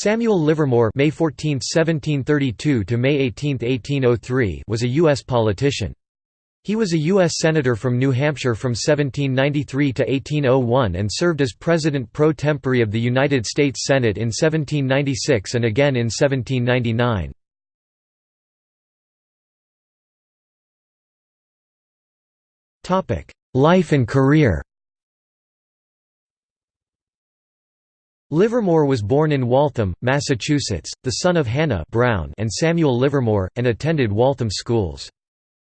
Samuel Livermore May 14, 1732 to May 18, 1803 was a U.S. politician. He was a U.S. Senator from New Hampshire from 1793 to 1801 and served as President pro tempore of the United States Senate in 1796 and again in 1799. Life and career Livermore was born in Waltham, Massachusetts, the son of Hannah Brown and Samuel Livermore, and attended Waltham schools.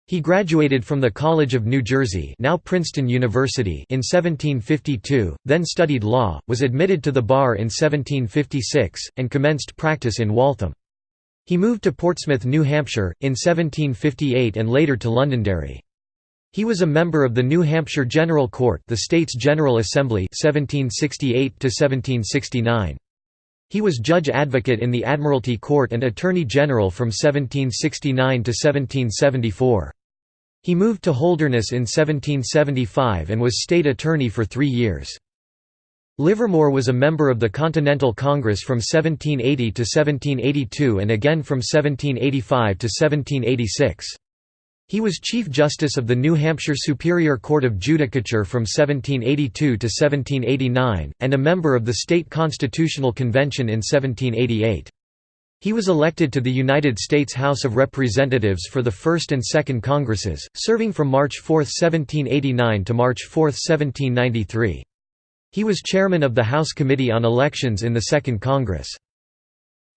He graduated from the College of New Jersey now Princeton University in 1752, then studied law, was admitted to the bar in 1756, and commenced practice in Waltham. He moved to Portsmouth, New Hampshire, in 1758 and later to Londonderry. He was a member of the New Hampshire General Court the state's General Assembly 1768 He was judge advocate in the Admiralty Court and Attorney General from 1769 to 1774. He moved to Holderness in 1775 and was state attorney for three years. Livermore was a member of the Continental Congress from 1780 to 1782 and again from 1785 to 1786. He was Chief Justice of the New Hampshire Superior Court of Judicature from 1782 to 1789, and a member of the State Constitutional Convention in 1788. He was elected to the United States House of Representatives for the First and Second Congresses, serving from March 4, 1789 to March 4, 1793. He was chairman of the House Committee on Elections in the Second Congress.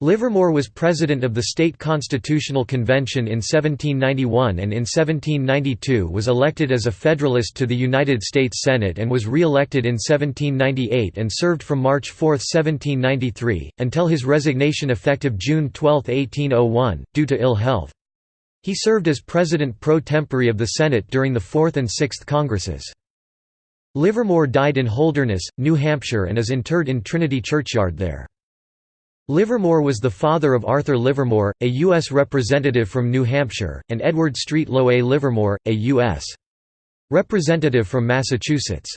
Livermore was president of the State Constitutional Convention in 1791 and in 1792 was elected as a Federalist to the United States Senate and was re-elected in 1798 and served from March 4, 1793, until his resignation effective June 12, 1801, due to ill health. He served as President pro tempore of the Senate during the Fourth and Sixth Congresses. Livermore died in Holderness, New Hampshire and is interred in Trinity Churchyard there. Livermore was the father of Arthur Livermore, a U.S. representative from New Hampshire, and Edward Street Low A. Livermore, a U.S. representative from Massachusetts.